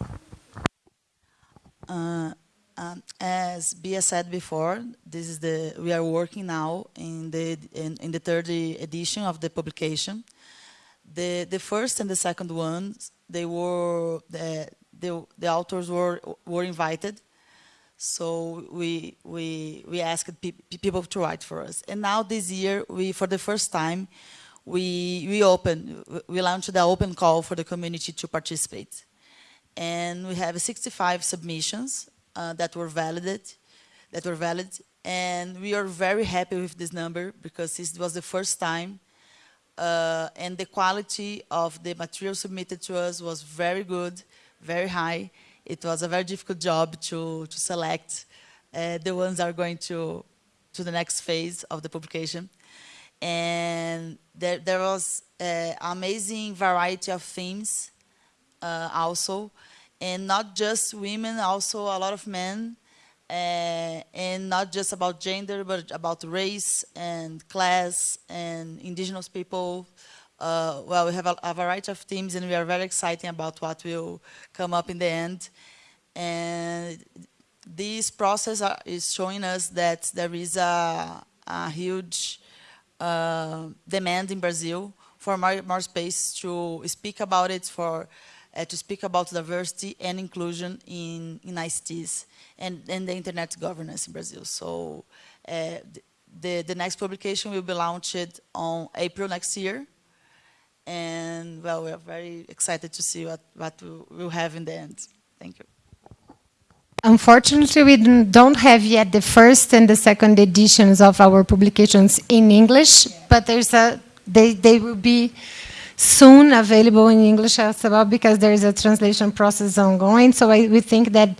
Uh, um, as Bia said before, this is the we are working now in the in, in the third edition of the publication. The the first and the second ones they were the the, the authors were were invited, so we we we asked pe people to write for us. And now this year we for the first time we we open we launched the open call for the community to participate, and we have 65 submissions uh, that were valid, that were valid, and we are very happy with this number because this was the first time, uh, and the quality of the material submitted to us was very good, very high. It was a very difficult job to to select. Uh, the ones that are going to to the next phase of the publication, and there there was an amazing variety of themes uh, also. And not just women, also a lot of men, uh, and not just about gender, but about race and class and indigenous people. Uh, well, we have a, a, variety of themes, and we are very excited about what will come up in the end. And this process are, is showing us that there is a, a huge uh, demand in Brazil for more, more space to speak about it, for uh, to speak about diversity and inclusion in, in ICTs and, and the internet governance in Brazil. So uh, the, the next publication will be launched on April next year. And well, we are very excited to see what, what we'll have in the end. Thank you. Unfortunately, we don't have yet the first and the second editions of our publications in English, yeah. but there's a, they, they will be soon available in English as well because there is a translation process ongoing. So I, we think that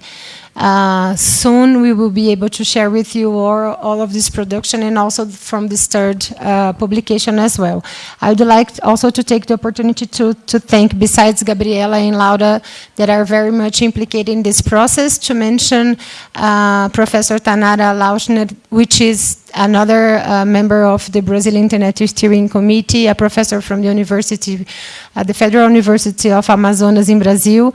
uh, soon we will be able to share with you all, all of this production and also from this third uh, publication as well. I would like also to take the opportunity to, to thank, besides Gabriela and Laura, that are very much implicated in this process, to mention uh, Professor Tanara Lauschner, which is another uh, member of the Brazilian Internet Steering Committee, a professor from the University, uh, the Federal University of Amazonas in Brazil.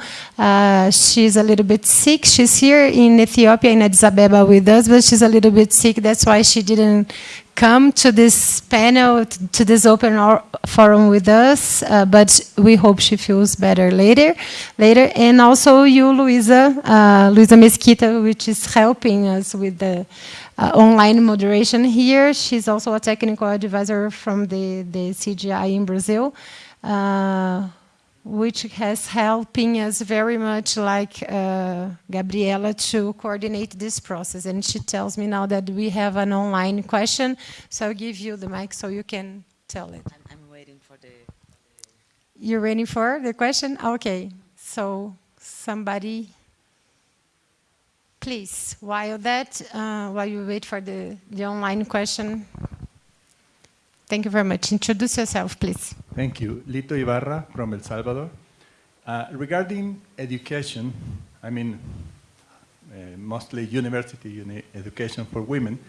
She's a little bit sick. She's here in Ethiopia, in Addis Ababa with us, but she's a little bit sick. That's why she didn't come to this panel, to this open forum with us, uh, but we hope she feels better later. Later, And also you, Luisa, uh, Luisa Mesquita, which is helping us with the uh, online moderation here. She's also a technical advisor from the, the CGI in Brazil, uh, which has helping us very much like uh, Gabriela to coordinate this process. And she tells me now that we have an online question, so I'll give you the mic so you can tell it. I'm, I'm waiting for the, the... You're waiting for the question? Okay, so somebody please, while that, uh, while you wait for the, the online question, thank you very much. Introduce yourself, please. Thank you. Lito Ibarra from El Salvador. Uh, regarding education, I mean, uh, mostly university uni education for women,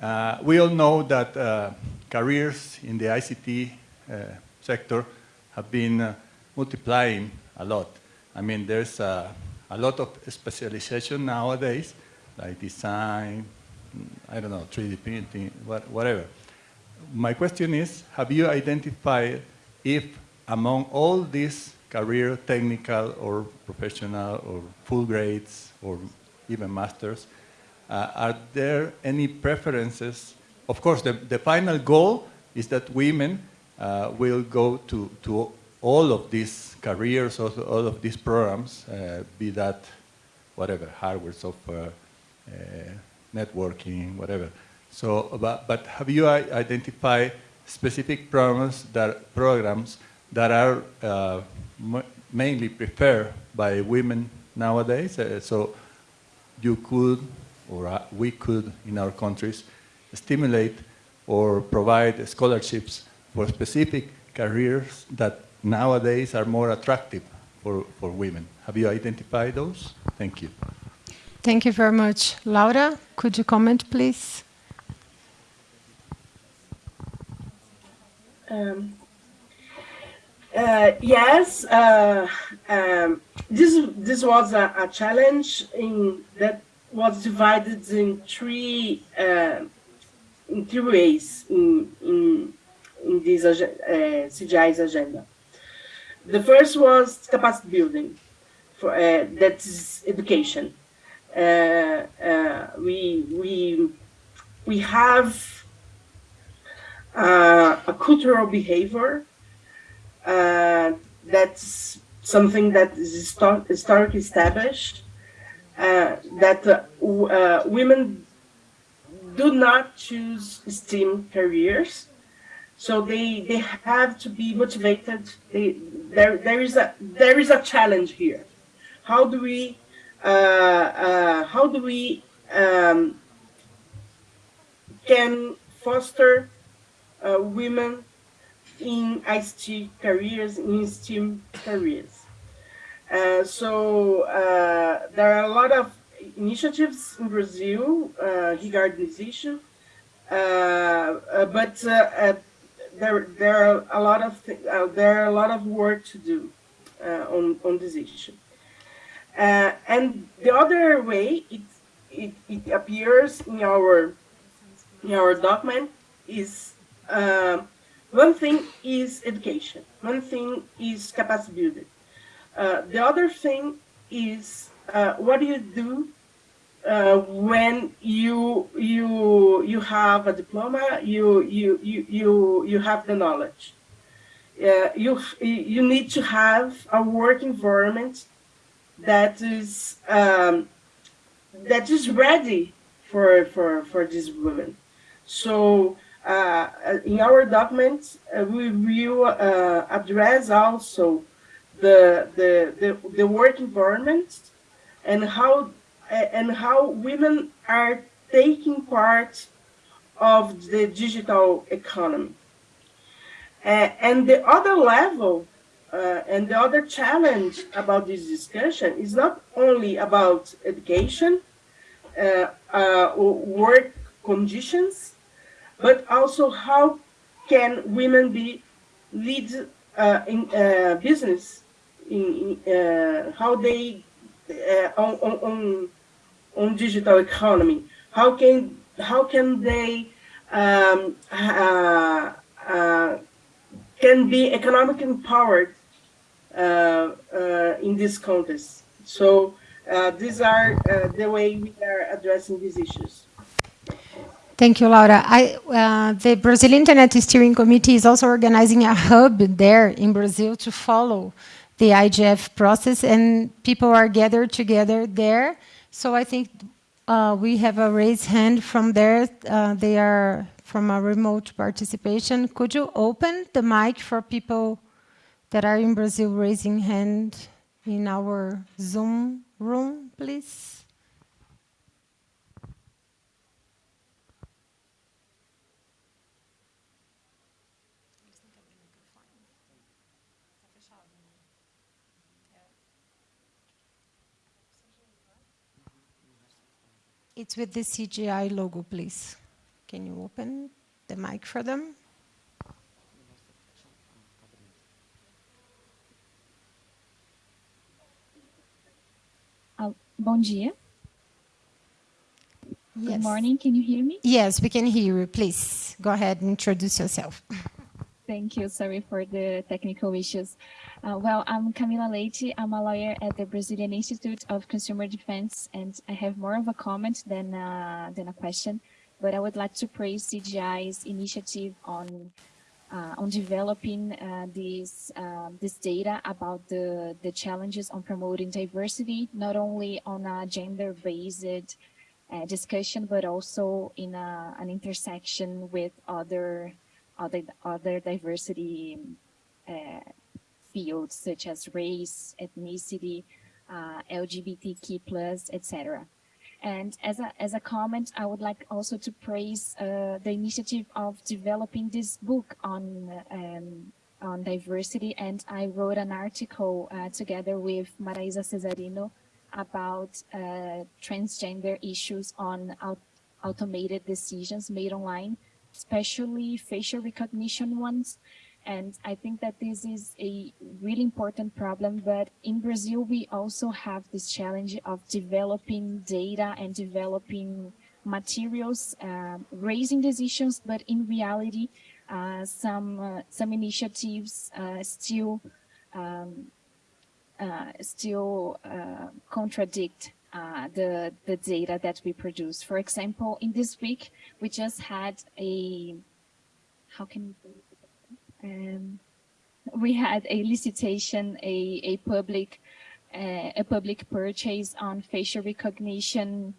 uh, we all know that uh, careers in the ICT uh, sector have been multiplying a lot. I mean, there's a lot of specialization nowadays, like design, I don't know, 3D printing, what, whatever. My question is, have you identified if among all these career, technical or professional or full grades or even masters, uh, are there any preferences? Of course, the, the final goal is that women uh, will go to, to all of these careers, also all of these programs, uh, be that whatever, hardware, software, uh, networking, whatever. So, but, but have you identified specific programs that, programs that are uh, mainly preferred by women nowadays? Uh, so you could, or uh, we could in our countries, stimulate or provide scholarships for specific careers that nowadays are more attractive for, for women. Have you identified those? Thank you. Thank you very much. Laura, could you comment, please? Um, uh, yes, uh, um, this this was a, a, challenge in that was divided in three uh, in three ways in in, in this uh, CGI's agenda. The first was capacity building, for uh, that's education. Uh, uh, we we we have uh, a cultural behavior uh, that's something that is historically established uh, that women do not choose STEM careers so they they have to be motivated. They, there there is a there is a challenge here. How do we uh, uh, how do we um, can foster uh, women in ICT careers, in STEM careers. Uh, so uh, there are a lot of initiatives in Brazil uh, regarding this issue, but there there are a lot of uh, there are a lot of work to do uh, on on this issue. Uh, and the other way it, it it appears in our in our document is uh, one thing is education, one thing is capacity building. Uh, the other thing is uh, what do you do uh, when you you you have a diploma, you you you you you have the knowledge. Uh, you you need to have a work environment that is um, that is ready for for for these women. So in our documents, uh, we will uh, address also the, the the the work environment and how and how women are taking part of the digital economy. Uh, and the other level uh, and the other challenge about this discussion is not only about education, uh, uh work conditions, but also how can women be lead uh, in uh, business, in, in how they on, on, on on digital economy? How can how can they um, uh, uh, can be economically empowered uh, uh in this context? So uh, these are uh, the way we are addressing these issues. Thank you, Laura. I, the Brazil Internet Steering Committee is also organizing a hub there in Brazil to follow the IGF process, and people are gathered together there so I think uh, we have a raised hand from there. Uh, they are from a remote participation. Could you open the mic for people that are in Brazil raising hand in our Zoom room, please? It's with the CGI logo, please. Can you open the mic for them? Uh, bom dia. Yes. Good morning. Can you hear me? Yes, we can hear you. Please go ahead and introduce yourself. Thank you. Sorry for the technical issues. Uh, well, I'm Camila Leite. I'm a lawyer at the Brazilian Institute of Consumer Defense, and I have more of a comment than, uh, than a question. But I would like to praise CGI's initiative on uh, on developing uh, this um, this data about the the challenges on promoting diversity, not only on a gender-based uh, discussion, but also in a, an intersection with other other other diversity uh, fields such as race, ethnicity, uh, LGBTQ plus, etc. And as a, as a comment, I would like also to praise uh, the initiative of developing this book on um, on diversity. And I wrote an article uh, together with Maraisa Cesarino about uh, transgender issues on automated decisions made online, especially facial recognition ones. And I think that this is a really important problem, but in Brazil, we also have this challenge of developing data and developing materials, uh, raising these issues, but in reality, uh, some uh, some initiatives uh, still um, uh, still uh, contradict the the data that we produce. For example, in this week, we just had a how can um, we had a licitation, a, a public uh, a public purchase on facial recognition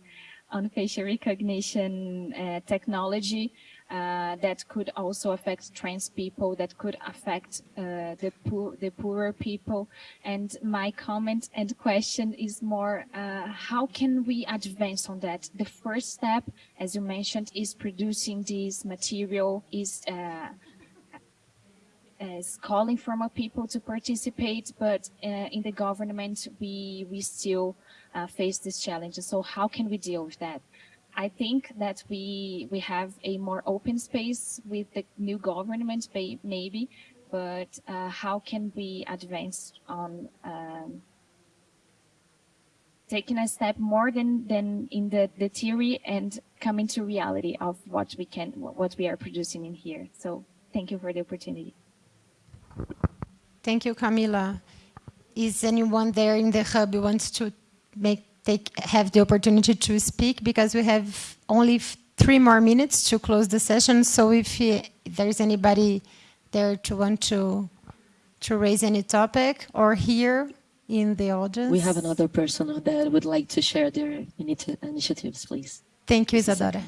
on facial recognition uh, technology uh, that could also affect trans people, that could affect uh, the poor, the poorer people. And my comment and question is more, uh, how can we advance on that? The first step, as you mentioned, is producing this material, is uh, is calling for more people to participate, but uh, in the government, we, we still uh, face these challenges. So how can we deal with that? I think that we we have a more open space with the new government, maybe, but uh, how can we advance on um, taking a step more than than in the the theory and coming to reality of what we can what we are producing in here. So thank you for the opportunity. Thank you, Camila. Is anyone there in the hub who wants to make take have the opportunity to speak? Because we have only three more minutes to close the session. So if, if there's anybody there to want to to raise any topic or here in the audience. We have another person that would like to share their initiatives, please. Thank you, Isadora.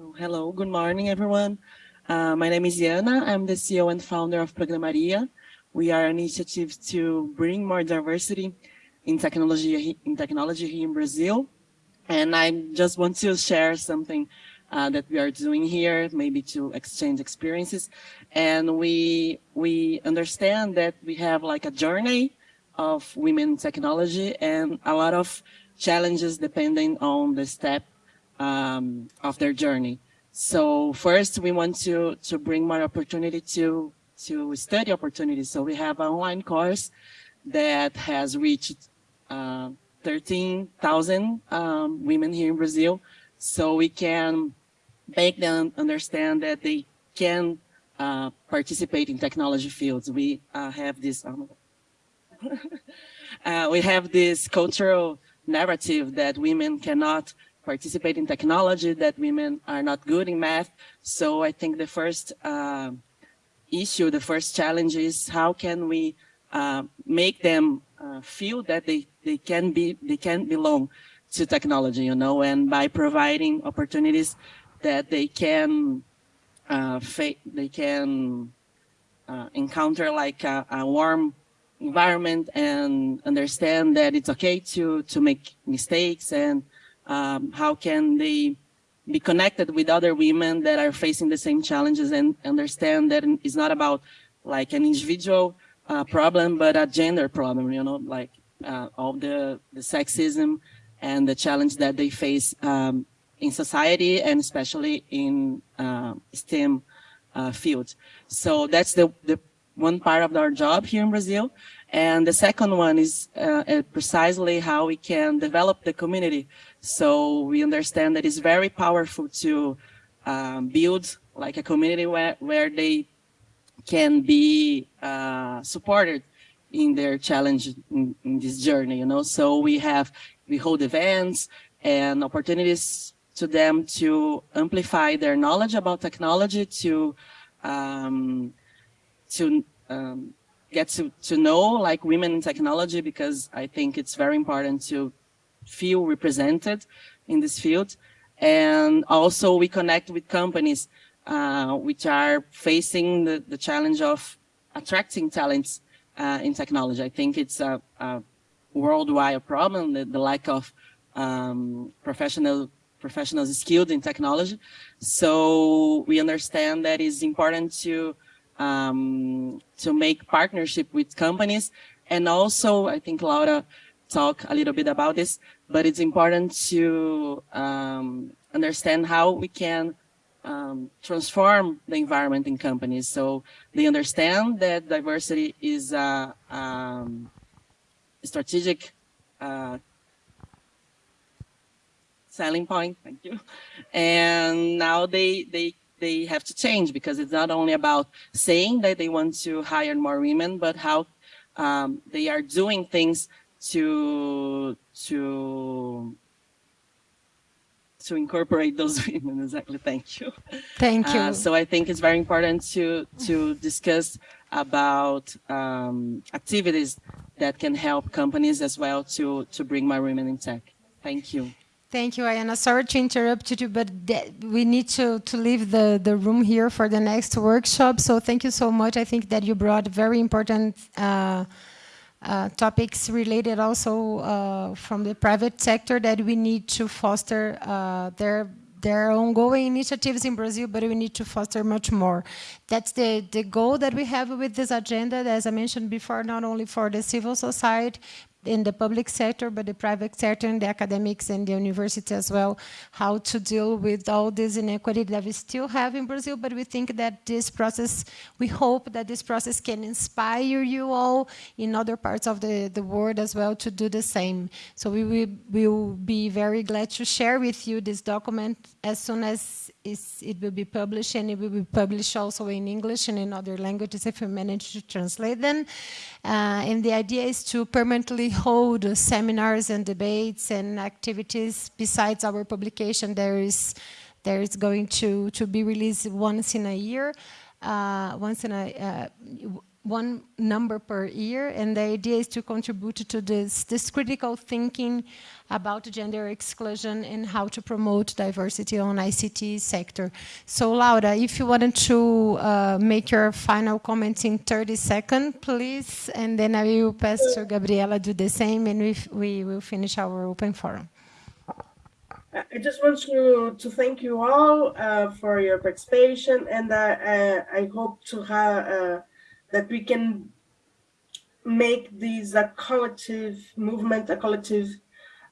Oh, hello, good morning, everyone. Uh, my name is Iana. I'm the CEO and founder of Programaria. We are an initiative to bring more diversity in technology in technology here in Brazil. And I just want to share something uh, that we are doing here, maybe to exchange experiences. And we we understand that we have like a journey of women technology and a lot of challenges depending on the step um, of their journey. So first we want to, to bring more opportunity to, to study opportunities. So we have an online course that has reached uh, 13,000 um, women here in Brazil. So we can make them understand that they can uh, participate in technology fields. We uh, have this, um, [laughs] we have this cultural narrative that women cannot participate in technology, that women are not good in math. So I think the first uh, issue, the first challenge is how can we uh, make them uh, feel that they, they can be, they can belong to technology, you know, and by providing opportunities that they can, uh, they can uh, encounter like a, a warm environment and understand that it's okay to, to make mistakes and um, how can they be connected with other women that are facing the same challenges and understand that it's not about like an individual uh, problem, but a gender problem, you know, like uh, all the, the sexism and the challenge that they face um, in society and especially in uh, STEM uh, fields. So that's the, the one part of our job here in Brazil. And the second one is uh, precisely how we can develop the community. So we understand that it's very powerful to um, build like a community where, where they can be uh, supported in their challenge in, in, this journey, you know. So we have, we hold events and opportunities to them to amplify their knowledge about technology, to um, to um, get to, to know like women in technology, because I think it's very important to feel represented in this field. And also we connect with companies uh, which are facing the, the challenge of attracting talents uh, in technology. I think it's a, a worldwide problem, the, the lack of um, professional professionals skilled in technology. So we understand that it's important to um, to make partnership with companies. And also, I think Laura talked a little bit about this, but it's important to um, understand how we can um, transform the environment in companies. So they understand that diversity is a, um, strategic uh, selling point. [laughs] Thank you. And now they they they have to change because it's not only about saying that they want to hire more women, but how um, they are doing things to to to incorporate those [laughs] women exactly thank you thank you uh, so i think it's very important to to discuss about um, activities that can help companies as well to to bring more women in tech thank you Thank you, Ayana. Sorry to interrupt you, but we need to, to leave the, the room here for the next workshop. So thank you so much. I think that you brought very important uh, uh, topics related also uh, from the private sector that we need to foster uh, their there are ongoing initiatives in Brazil, but we need to foster much more. That's the, the goal that we have with this agenda, as I mentioned before, not only for the civil society, in the public sector, but the private sector and the academics and the university as well, how to deal with all this inequity that we still have in Brazil, but we think that this process, we hope that this process can inspire you all in other parts of the, the world as well to do the same. So we will, will be very glad to share with you this document as soon as it will be published and it will be published also in English and in other languages if we manage to translate them. Uh, and the idea is to permanently hold seminars and debates and activities besides our publication. There is there is going to to be released once in a year, uh, once in a uh, one number per year, and the idea is to contribute to this, this critical thinking about gender exclusion and how to promote diversity on ICT sector. So Laura, if you wanted to uh, make your final comments in 30 seconds, please, and then I will pass to Gabriela do the same, and we, we will finish our open forum. I just want to, to thank you all uh, for your participation, and uh, I hope to have uh, that we can make this a collective movement, a collective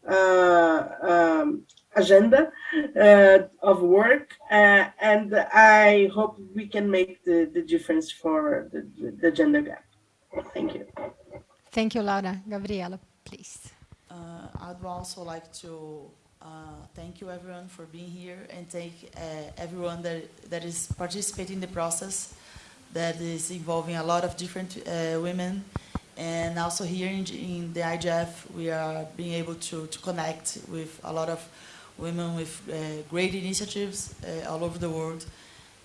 uh, um, agenda uh, of work, uh, and I hope we can make the, the difference for the, the gender gap. Thank you. Thank you, Laura. Gabriela, please. Uh, I'd also like to uh, thank you everyone for being here and thank uh, everyone that, that is participating in the process that is involving a lot of different uh, women. And also here in, in, the IGF, we are being able to, to connect with a lot of women with uh, great initiatives uh, all over the world.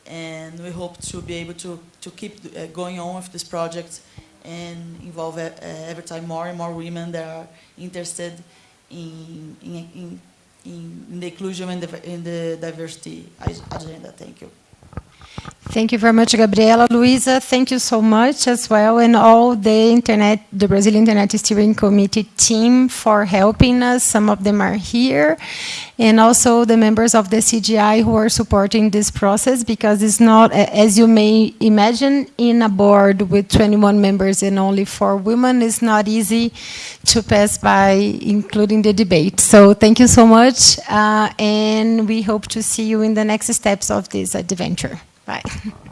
And we hope to be able to, to keep going on with this project and involve every time more and more women that are interested in, in, in, in the inclusion and the, in the diversity agenda. Thank you. Thank you very much, Gabriela. Luisa, thank you so much as well, and all the Internet, the Brazil Internet Steering Committee team for helping us. Some of them are here, and also the members of the CGI who are supporting this process, because it's not, as you may imagine, in a board with 21 members and only four women, it's not easy to pass by, including the debate. So thank you so much, uh, and we hope to see you in the next steps of this adventure. Bye. [laughs]